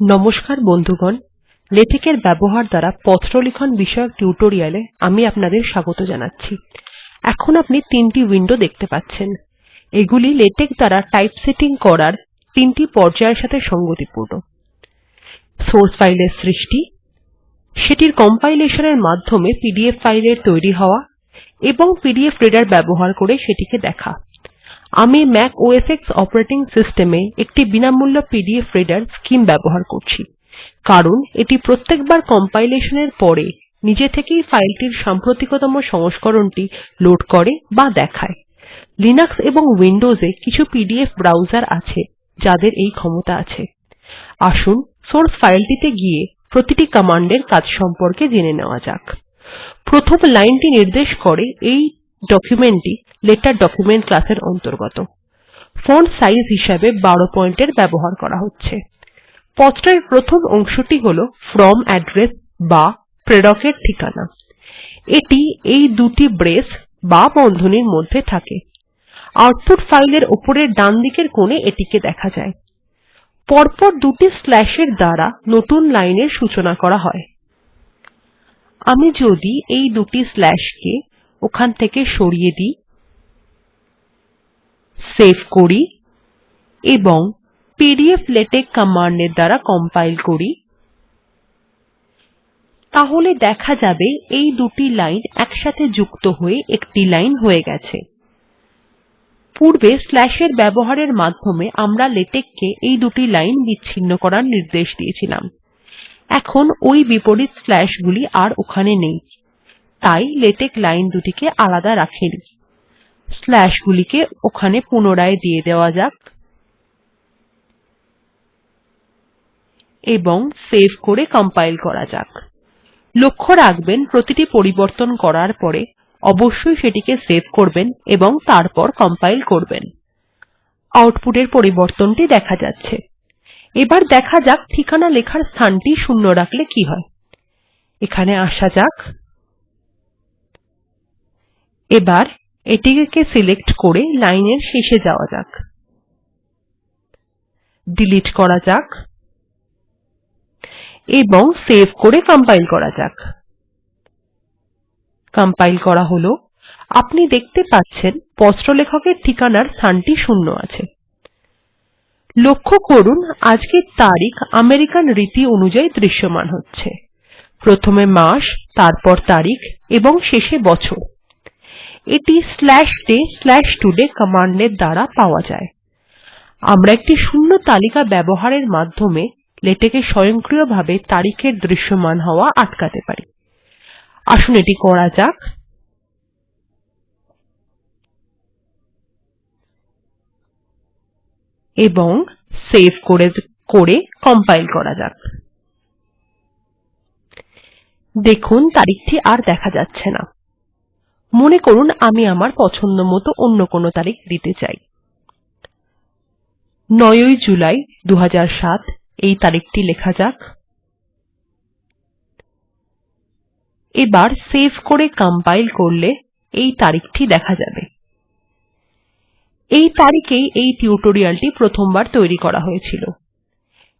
নমস্কার বন্ধুগণ। লেটেক্ এর ব্যবহার দ্বারা পত্র লিখন বিষয়ক টিউটোরিয়াল আমি আপনাদের স্বাগত জানাচ্ছি। এখন আপনি তিনটি উইন্ডো দেখতে পাচ্ছেন। এগুলি লেটেক দ্বারা টাইপসেটিং করার তিনটি পর্যায়ের সাথে সঙ্গতিপূর্ণ। সোর্স ফাইলের সৃষ্টি, সেটির কম্পাইলেশন এর মাধ্যমে পিডিএফ ফাইলের তৈরি হওয়া এবং পিডিএফ রিডার ব্যবহার করে সেটিকে দেখা। আমি Mac OS X operating system এ একটি বিনামূল্য পিডিএফ রিডার স্কিম ব্যবহার করছি। কারণ এটি প্রত্যেকবার কম্পাইলেশন এর পরে নিজে থেকেই ফাইলটির সাম্প্রতিকতম সংস্করণটি লোড করে বা দেখায়। লিনাক্স এবং উইন্ডোজ এ কিছু পিডিএফ ব্রাউজার আছে, যাদের এই ক্ষমতা আছে। আসুন সোর্স ফাইলটিতে গিয়ে প্রতিটি কমান্ড এর কাজ সম্পর্কে জেনে নেওয়া যাক। প্রথম লাইনটি নির্দেশ করে এই ডকুমেন্ট টি লেটার ডকুমেন্ট ক্লাস এর অন্তর্গত। ফন্ট সাইজ হিসাবে ১২ পয়েন্ট এর ব্যবহার করা হচ্ছে। পত্রের প্রথম অংশটি হল ফ্রম অ্যাড্রেস বা প্রেরক এর ঠিকানা। এটি এই দুটি ব্রেস বা বন্ধনীর মধ্যে থাকে। আউটপুট ফাইল এর উপরের ডানদিকের কোনে এটিকে দেখা যায়। পরপর দুটি স্ল্যাশ এর দ্বারা নতুন লাইন এর সূচনা করা হয়। আমি যদি এই দুটি স্ল্যাশ কে ওখান থেকে সরিয়ে দিই সেভ করি এবং পিডিফ্লেটেক্স কমান্ড এর দ্বারা কম্পাইল করি। তাহলে দেখা যাবে এই দুটি লাইন একসাথে যুক্ত হয়ে একটি লাইন হয়ে গেছে। পূর্বে স্ল্যাশ এর ব্যবহারের মাধ্যমে আমরা লেটেক্ কে এই দুটি লাইন বিচ্ছিন্ন করার নির্দেশ দিয়েছিলাম। এখন ওই বিপরীত স্ল্যাশ গুলি আর ওখানে নেই। তাই লেটেক্ লাইন দুটিকে আলাদা রাখেনি। স্ল্যাশ গুলিকে ওখানে পুনরায় দিয়ে দেওয়া যাক। এবং সেভ করে কম্পাইল করা যাক। লক্ষ্য রাখবেন প্রতিটি পরিবর্তন করার পরে অবশ্যই সেটিকে সেভ করবেন এবং তারপর কম্পাইল করবেন। আউটপুট এর পরিবর্তনটি দেখা যাচ্ছে। এবার দেখা যাক ঠিকানা লেখার স্থানটি শূন্য রাখলে কি হয়। এখানে আসা যাক। এবার এটিকে সিলেক্ট করে লাইন এর শেষে যাওয়া যাক। ডিলিট করা যাক এবং সেভ করে কম্পাইল করা যাক। কম্পাইল করা হল। আপনি দেখতে পাচ্ছেন পত্র লেখক ঠিকানার স্থানটি শূন্য আছে। লক্ষ্য করুন, আজকের তারিখ আমেরিকান রীতি অনুযায়ী দৃশ্যমান হচ্ছে। প্রথমে মাস, তারপর তারিখ এবং শেষে বছর। এটি তোড়ে কমান্ড এর দ্বারা পাওয়া যায়। আমরা একটি শূন্য তালিকা ব্যবহারের মাধ্যমে লেটেক্ স্বয়ংক্রিয়ভাবে তারিখের দৃশ্যমান হওয়া আটকাতে পারি। আসুন এটি করা যাক। এবং সেভ করে করে কম্পাইল করা যাক। দেখুন তারিখটি আর দেখা যাচ্ছে না। মনে করুন আমি আমার পছন্দমত অন্য কোনো তারিখ দিতে চাই। ৯ ই জুলাই ২০০৭ এই তারিখটি লেখা যাক। এবার সেভ করে কম্পাইল করলে এই তারিখটি দেখা যাবে। এই তারিখেই এই টিউটোরিয়ালটি প্রথমবার তৈরি করা হয়েছিল।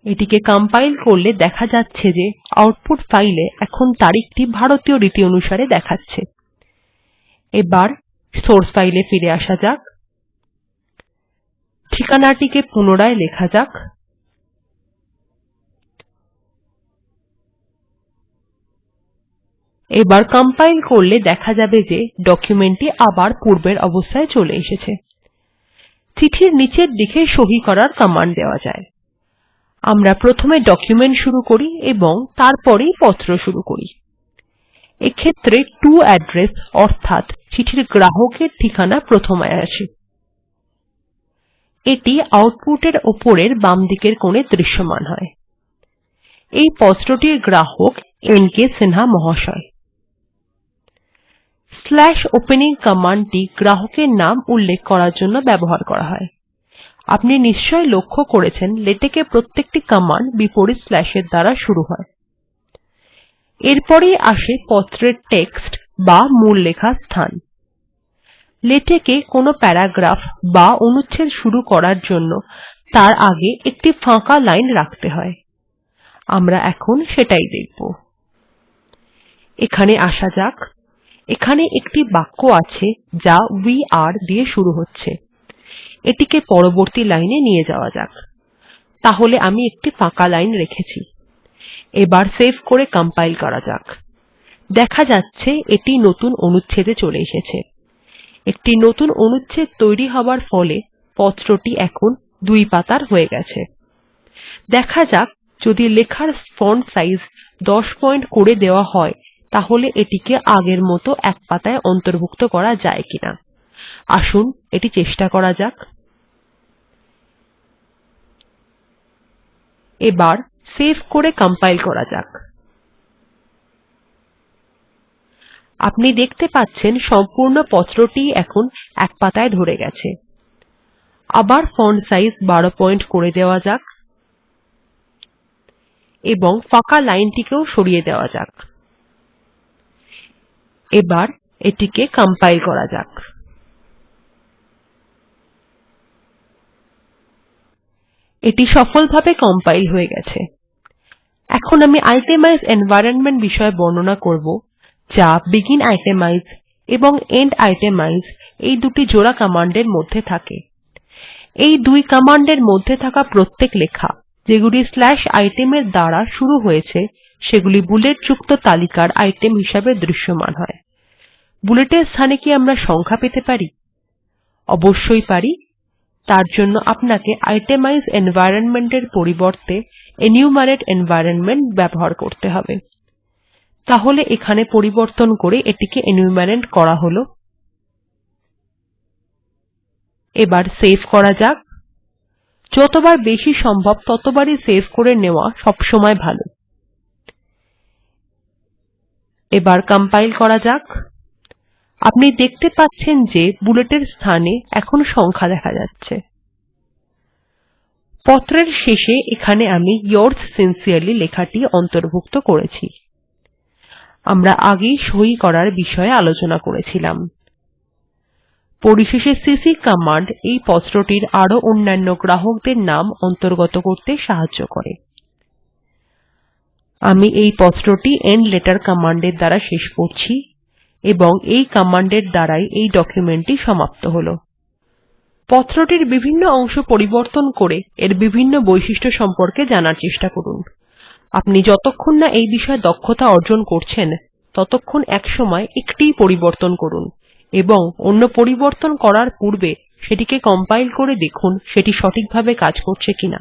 এটিকে কম্পাইল করলে দেখা যাচ্ছে যে আউটপুট ফাইলে এখন তারিখটি ভারতীয় রীতি অনুসারে দেখাচ্ছে। এবার সোর্স ফাইল ফিরে আসা যাক। ঠিকানাটিকে পুনরায় লেখা যাক। এবার কম্পাইল করলে দেখা যাবে যে ডকুমেন্ট টি আবার পূর্বের অবস্থায় চলে এসেছে। চিঠির নিচের দিকে সহি করার কমান্ড দেওয়া যায়। আমরা প্রথমে ডকুমেন্ট শুরু করি এবং তারপরেই পত্র শুরু করি। এক্ষেত্রে টো অ্যাড্রেস অর্থাৎ চিঠির গ্রাহকের ঠিকানা প্রথমে আসে। এটি আউটপুট এর উপরের বামদিকের কোনে দৃশ্যমান হয়। এই পত্রটির গ্রাহক এন কে সিনহা মহাশয়। স্লাশ ওপেনিং কমান্ড টি গ্রাহকের নাম উল্লেখ করার জন্য ব্যবহার করা হয়। আপনি নিশ্চয় লক্ষ্য করেছেন, লেটেক্ এ প্রত্যেকটি কমান্ড বিপরীত স্ল্যাশ এর দ্বারা শুরু হয়। এরপরেই আসে পত্রের টেক্সট বা মূল লেখার স্থান। লেটেক্ এ কোনো প্যারাগ্রাফ বা অনুচ্ছেদ শুরু করার জন্য তার আগে একটি ফাঁকা লাইন রাখতে হয়। আমরা এখন সেটাই দেখব। এখানে আসা যাক। এখানে একটি বাক্য আছে যা ভে আরে দিয়ে শুরু হচ্ছে। এটিকে পরবর্তী লাইনে নিয়ে যাওয়া যাক। তাহলে আমি একটি ফাঁকা লাইন রেখেছি। এবার সেভ করে কম্পাইল করা যাক। দেখা যাচ্ছে এটি নতুন অনুচ্ছেদ চলে এসেছে। একটি নতুন অনুচ্ছেদ তৈরি হবার ফলে পত্রটি এখন দুই পাতার হয়ে গেছে। দেখা যাক, যদি লেখার ফন্ট সাইজ ১০ পয়েন্ট করে দেওয়া হয়, তাহলে এটিকে আগের মত এক পাতায় অন্তর্ভুক্ত করা যায় কিনা। আসুন, এটি চেষ্টা করা যাক। এবার সেভ করে কম্পাইল করা যাক। আপনি দেখতে পাচ্ছেন সম্পূর্ণ পত্রটিই এখন এক পাতায় ধরে গেছে। আবার ফন্ট সাইজ ১২ পয়েন্ট করে দেওয়া যাক এবং ফাঁকা লাইনটিকেও সরিয়ে দেওয়া যাক। এবার এটিকে কম্পাইল করা যাক। এটি সফলভাবে কম্পাইল হয়ে গেছে। এখন আমি ইটেমাইজ এনভাইরনমেন্ট বিষয়ে বর্ণনা করব, যা বেগিন আইটেমাইজ এবং এন্ড আইটেমাইজ এই দুটি জোড়া কমান্ড এর মধ্যে থাকে। এই দুই কমান্ড এর মধ্যে থাকা প্রত্যেক লেখা, যেগুলি item এর দ্বারা শুরু হয়েছে, সেগুলি বুলেট যুক্ত তালিকার আইটেম হিসাবে দৃশ্যমান হয়। বুলেট এর স্থানে কি আমরা সংখ্যা পেতে পারি? অবশ্যই পারি। তার জন্য আপনাকে ইটেমাইজ এনভাইরনমেন্ট এর পরিবর্তে এনুমেরাতে এনভাইরনমেন্ট ব্যবহার করতে হবে। তাহলে এখানে পরিবর্তন করে এটিকে এনুমেরেট করা হল। এবার সেভ করা যাক। যতবার বেশি সম্ভব ততবারই সেভ করে নেওয়া সবসময় ভালো। এবার কম্পাইল করা যাক। আপনি দেখতে পাচ্ছেন যে বুলেটের স্থানে এখন সংখ্যা দেখা যাচ্ছে। পত্রের শেষে এখানে আমি yours সিনসিয়ারলি লেখাটি অন্তর্ভুক্ত করেছি। আমরা আগেই সই করার বিষয়ে আলোচনা করেছিলাম। পরিশেষে সিসি কমান্ড এই পত্রটির আরও অন্যান্য গ্রাহকদের নাম অন্তর্গত করতে সাহায্য করে। আমি এই পত্রটি এন্ড লেটার কমান্ড এর দ্বারা শেষ করছি। এবং এই কমান্ড এর দ্বারাই এই ডকুমেন্ট টি সমাপ্ত হল। পত্রটির বিভিন্ন অংশ পরিবর্তন করে এর বিভিন্ন বৈশিষ্ট্য সম্পর্কে জানার চেষ্টা করুন। আপনি যতক্ষণ না এই বিষয়ে দক্ষতা অর্জন করছেন, ততক্ষণ একসময় একটিই পরিবর্তন করুন এবং অন্য পরিবর্তন করার পূর্বে সেটিকে কম্পাইল করে দেখুন সেটি সঠিকভাবে কাজ করছে কিনা।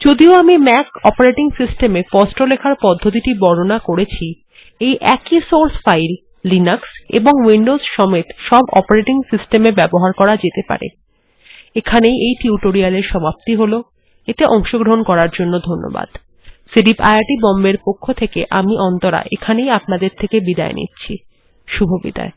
যদিও আমি ম্যাক অপারেটিং সিস্টেম এ পত্র লেখার পদ্ধতিটি বর্ণনা করেছি, এই একই সোর্স ফাইল লিনাক্স এবং উইন্ডোজ সমেত সব অপারেটিং সিস্টেম এ ব্যবহার করা যেতে পারে। এখানেই এই টিউটোরিয়াল এর সমাপ্তি হল। এতে অংশগ্রহণ করার জন্য ধন্যবাদ। সিডিপ আইআইটি বোম্বের পক্ষ থেকে আমি অন্তরা এখানেই আপনাদের থেকে বিদায় নিচ্ছি। শুভবিদায়